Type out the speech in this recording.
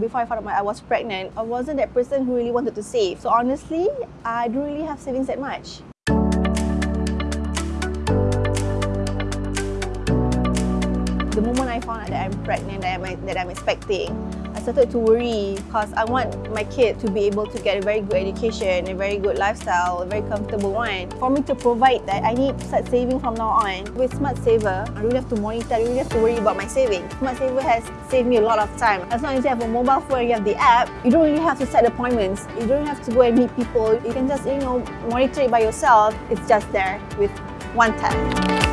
Before I found out I was pregnant, I wasn't that person who really wanted to save. So honestly, I don't really have savings that much. The moment I found out that I'm pregnant, that I'm, that I'm expecting, started to worry because I want my kid to be able to get a very good education, a very good lifestyle, a very comfortable one. For me to provide that, I need to start saving from now on. With Smart Saver, I don't have to monitor, I don't have to worry about my savings. Smart Saver has saved me a lot of time. As long as you have a mobile phone you have the app, you don't really have to set appointments. You don't have to go and meet people. You can just, you know, monitor it by yourself. It's just there with one tap.